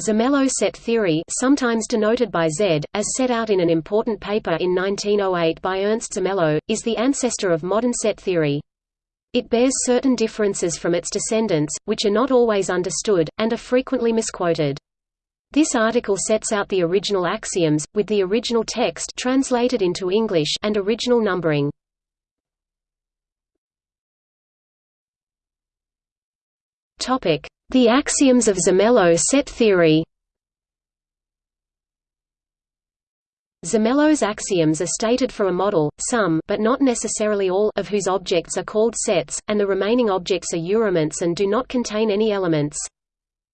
Zermelo set theory sometimes denoted by Z, as set out in an important paper in 1908 by Ernst Zermelo, is the ancestor of modern set theory. It bears certain differences from its descendants, which are not always understood, and are frequently misquoted. This article sets out the original axioms, with the original text translated into English and original numbering. The axioms of Zermelo set theory Zermelo's axioms are stated for a model, some but not necessarily all of whose objects are called sets, and the remaining objects are urelements and do not contain any elements.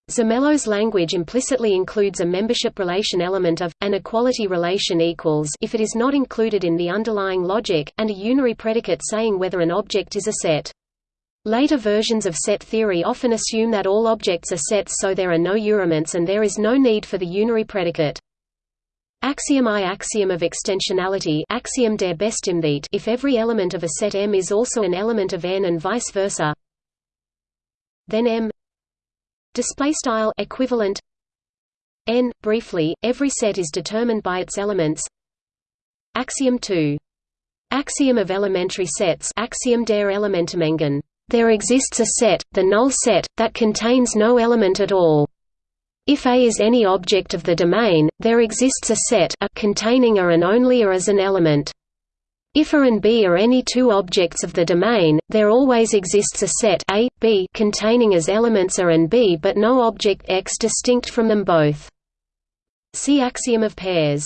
Zermelo's language implicitly includes a membership relation element of, an equality relation equals if it is not included in the underlying logic, and a unary predicate saying whether an object is a set. Later versions of set theory often assume that all objects are sets so there are no urelements and there is no need for the unary predicate. Axiom I axiom of extensionality axiom der Bestimmtheit if every element of a set M is also an element of N and vice versa. Then M. Display style equivalent. N briefly every set is determined by its elements. Axiom 2 Axiom of elementary sets axiom der Elementarmengen there exists a set, the null set, that contains no element at all. If A is any object of the domain, there exists a set a containing A and only A as an element. If A and B are any two objects of the domain, there always exists a set A, B containing as elements A and B but no object X distinct from them both. See axiom of pairs.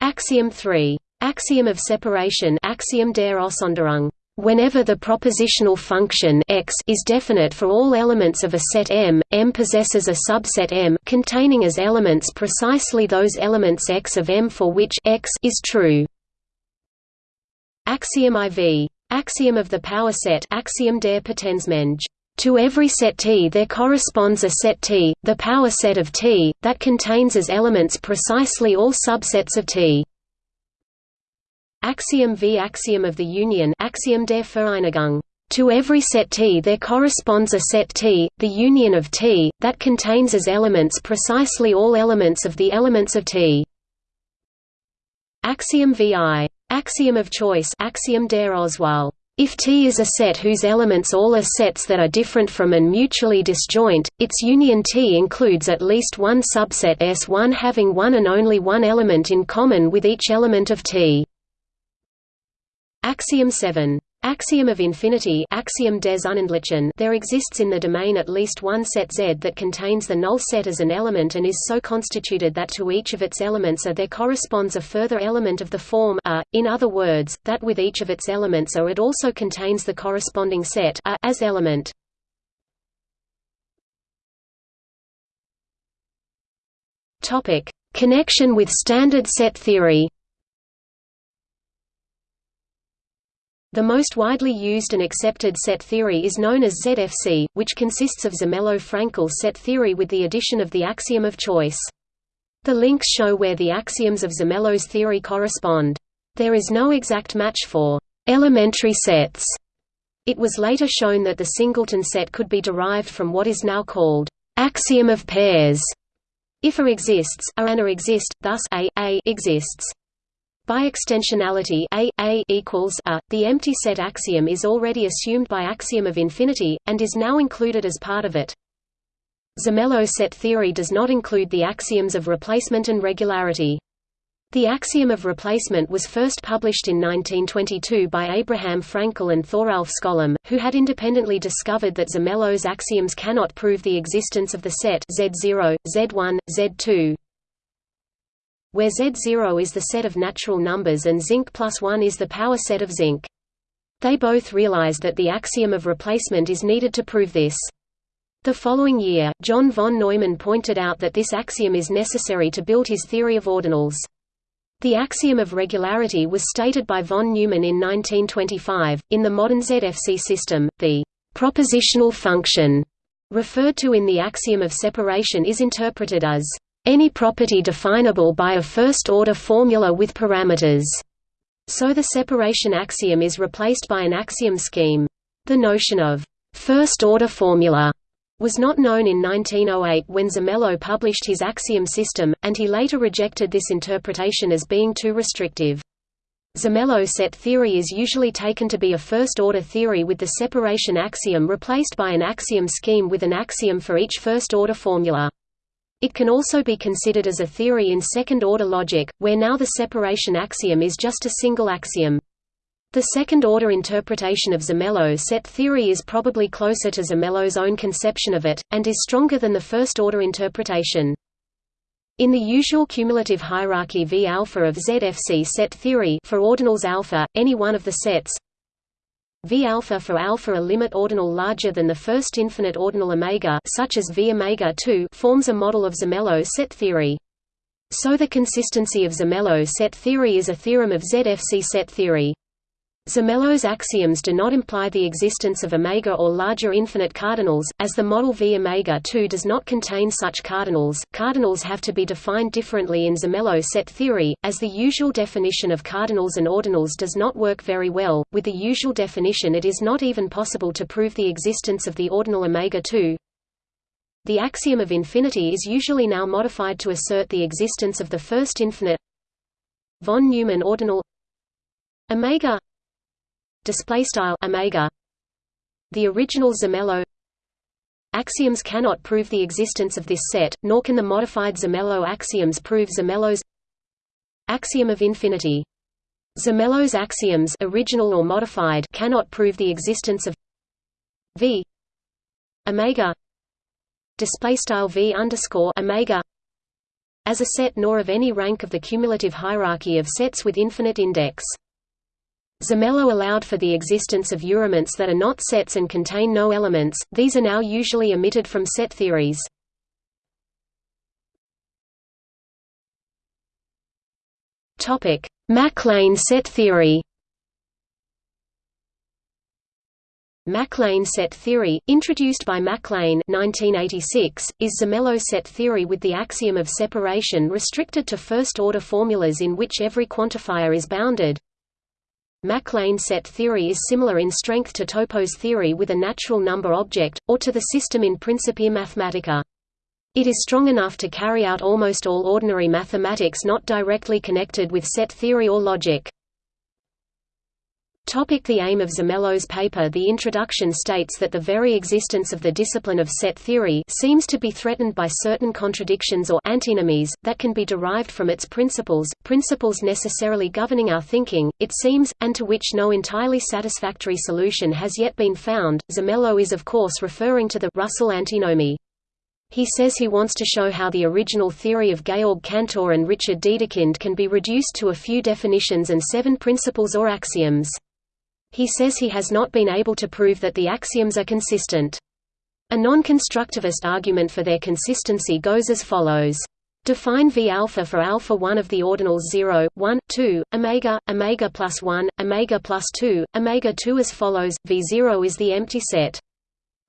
Axiom 3. Axiom of separation axiom der Aussonderung Whenever the propositional function x is definite for all elements of a set M, M possesses a subset M containing as elements precisely those elements x of M for which x is true. Axiom IV. Axiom of the power set axiom der Potenzmenge. To every set T there corresponds a set T, the power set of T, that contains as elements precisely all subsets of T. Axiom V axiom of the union axiom der Vereinigung. To every set T there corresponds a set T, the union of T, that contains as elements precisely all elements of the elements of T. Axiom VI. Axiom of choice axiom der. If T is a set whose elements all are sets that are different from and mutually disjoint, its union T includes at least one subset S1 having one and only one element in common with each element of T. Axiom 7. Axiom of infinity axiom des Unendlichen there exists in the domain at least one set Z that contains the null set as an element and is so constituted that to each of its elements A there corresponds a further element of the form A, in other words, that with each of its elements A it also contains the corresponding set A as element. Connection with standard set theory The most widely used and accepted set theory is known as ZFC, which consists of Zermelo-Fraenkel set theory with the addition of the axiom of choice. The links show where the axioms of Zermelo's theory correspond. There is no exact match for elementary sets. It was later shown that the singleton set could be derived from what is now called axiom of pairs. If A exists, A and A exist, thus A, A exists. By extensionality A, A equals A, the empty set axiom is already assumed by axiom of infinity, and is now included as part of it. Zermelo set theory does not include the axioms of replacement and regularity. The axiom of replacement was first published in 1922 by Abraham Fraenkel and Thoralf Skolem, who had independently discovered that Zermelo's axioms cannot prove the existence of the set Z0, Z1, Z2, where Z0 is the set of natural numbers and zinc plus 1 is the power set of zinc. They both realized that the axiom of replacement is needed to prove this. The following year, John von Neumann pointed out that this axiom is necessary to build his theory of ordinals. The axiom of regularity was stated by von Neumann in 1925. In the modern ZFC system, the propositional function referred to in the axiom of separation is interpreted as any property definable by a first-order formula with parameters. So the separation axiom is replaced by an axiom scheme. The notion of first-order formula was not known in 1908 when Zermelo published his axiom system, and he later rejected this interpretation as being too restrictive. Zermelo set theory is usually taken to be a first-order theory with the separation axiom replaced by an axiom scheme with an axiom for each first-order formula. It can also be considered as a theory in second-order logic, where now the separation axiom is just a single axiom. The second-order interpretation of Zermelo set theory is probably closer to Zermelo's own conception of it, and is stronger than the first-order interpretation. In the usual cumulative hierarchy V alpha of ZFC set theory for ordinals alpha, any one of the sets V alpha for alpha a limit ordinal larger than the first infinite ordinal omega such as V omega 2 forms a model of Zermelo set theory. So the consistency of Zermelo set theory is a theorem of ZFC set theory. Zermelo's axioms do not imply the existence of omega or larger infinite cardinals, as the model V omega 2 does not contain such cardinals. Cardinals have to be defined differently in Zermelo set theory, as the usual definition of cardinals and ordinals does not work very well. With the usual definition, it is not even possible to prove the existence of the ordinal omega 2. The axiom of infinity is usually now modified to assert the existence of the first infinite von Neumann ordinal omega display style omega. The original Zermelo axioms cannot prove the existence of this set nor can the modified Zermelo axioms prove Zermelo's axiom of infinity. Zermelo's axioms original or modified cannot prove the existence of v omega. Display style v underscore omega as a set nor of any rank of the cumulative hierarchy of sets with infinite index Zermelo allowed for the existence of urelements that are not sets and contain no elements, these are now usually omitted from set theories. Mac Lane set theory Mac Lane set theory, introduced by Mac Lane 1986, is Zermelo set theory with the axiom of separation restricted to first-order formulas in which every quantifier is bounded. Mac Lane set theory is similar in strength to Topos theory with a natural number object, or to the system in Principia Mathematica. It is strong enough to carry out almost all ordinary mathematics not directly connected with set theory or logic. Topic the aim of Zermelo's paper The introduction states that the very existence of the discipline of set theory seems to be threatened by certain contradictions or antinomies, that can be derived from its principles, principles necessarily governing our thinking, it seems, and to which no entirely satisfactory solution has yet been found. Zermelo is of course referring to the Russell antinomy. He says he wants to show how the original theory of Georg Cantor and Richard Dedekind can be reduced to a few definitions and seven principles or axioms. He says he has not been able to prove that the axioms are consistent. A non-constructivist argument for their consistency goes as follows. Define V alpha for alpha 1 of the ordinals 0, 1, 2, omega, omega plus 1, omega plus 2, omega 2 as follows, V0 is the empty set.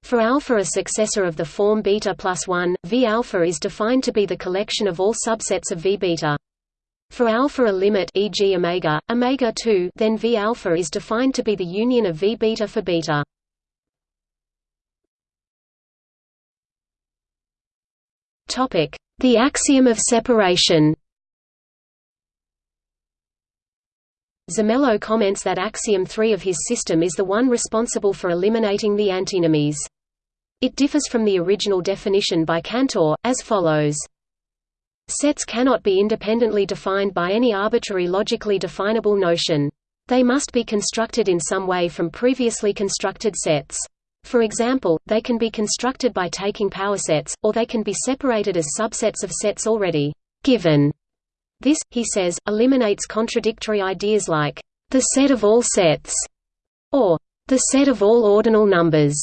For alpha a successor of the form beta plus 1, V alpha is defined to be the collection of all subsets of V beta. For alpha a limit e.g. omega, omega 2, then V alpha is defined to be the union of V beta for beta. Topic: The axiom of separation. Zermelo comments that axiom 3 of his system is the one responsible for eliminating the antinomies. It differs from the original definition by Cantor, as follows. Sets cannot be independently defined by any arbitrary logically definable notion. They must be constructed in some way from previously constructed sets. For example, they can be constructed by taking power sets, or they can be separated as subsets of sets already given. This, he says, eliminates contradictory ideas like, the set of all sets, or the set of all ordinal numbers.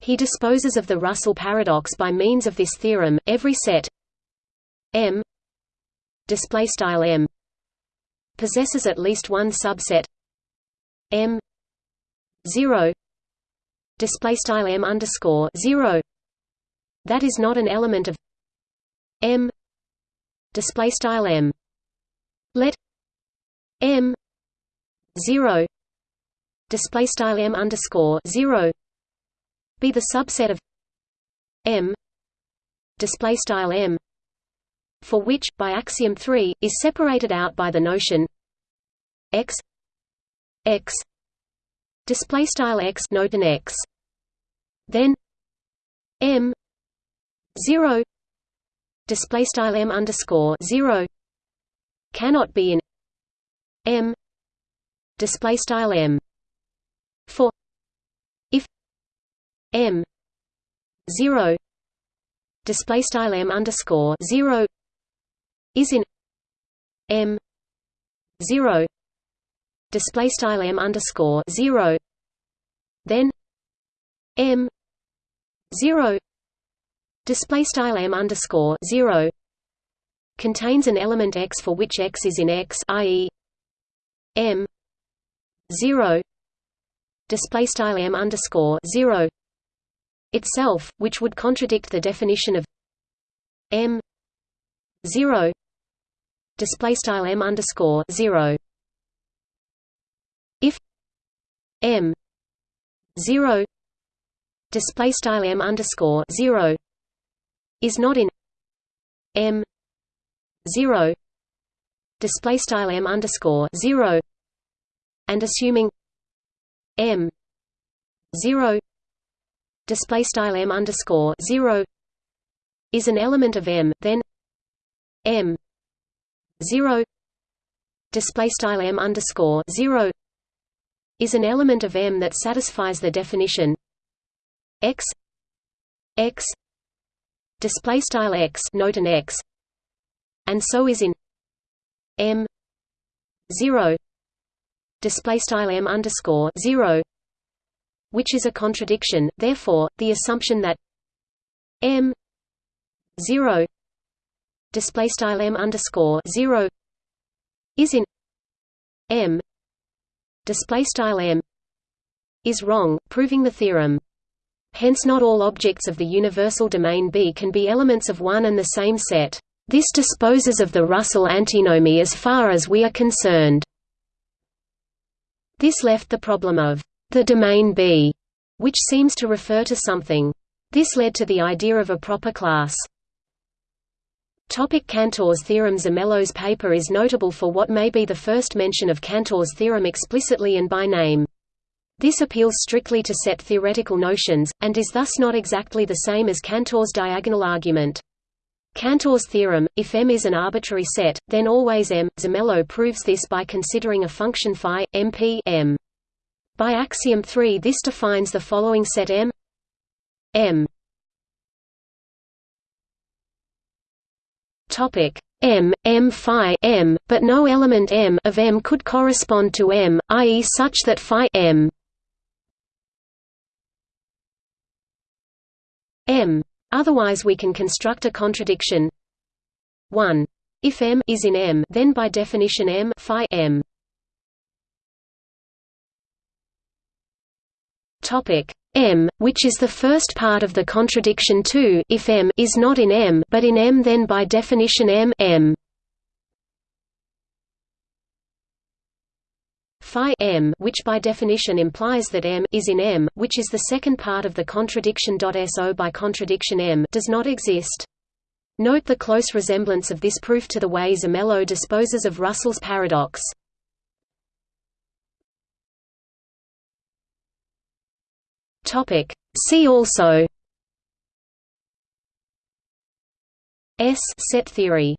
He disposes of the Russell paradox by means of this theorem, every set M display style M possesses at least one subset M zero display style M underscore zero. That is not an element of M display style M. Let M zero display style M underscore zero be the subset of M display style M for which by axiom 3 is separated out by the notion x x display style x note an x. Then m 0 display style m underscore 0 cannot be in m display style m. For if m 0 display style m underscore 0 is in m 0 display style m underscore 0 then m 0 display style m underscore 0 contains an element x for which x is in x i.e. m 0 display style m underscore 0 itself which would contradict the definition of m 0 display style m underscore 0 if m 0 display style m underscore 0 is not in M zero display style M underscore zero and assuming M zero display style M underscore zero is an element of M, then M zero. Display style M underscore zero is an element of M that satisfies the definition. X x display style x note an x and so is in m 0 display style m underscore 0 which is a contradiction. Therefore the assumption that m 0 display style m underscore 0 is in m display style m is wrong proving the theorem Hence not all objects of the universal domain B can be elements of one and the same set. This disposes of the Russell antinomy as far as we are concerned. This left the problem of the domain B, which seems to refer to something. This led to the idea of a proper class. Topic Cantor's theorem Zermelo's paper is notable for what may be the first mention of Cantor's theorem explicitly and by name. This appeals strictly to set theoretical notions, and is thus not exactly the same as Cantor's diagonal argument. Cantor's theorem, if M is an arbitrary set, then always M. Zermelo proves this by considering a function phi, MP M. By axiom 3 this defines the following set M M topic M, M phi M, but no element M of M could correspond to M, i.e. such that phi M M. Otherwise we can construct a contradiction 1. If M is in M then by definition M phi M. Topic M, which is the first part of the contradiction 2 if M is not in M but in M then by definition M M. phi m which by definition implies that m is in M, which is the second part of the contradiction. So by contradiction M does not exist. Note the close resemblance of this proof to the way Zermelo disposes of Russell's paradox. Topic. See also S set theory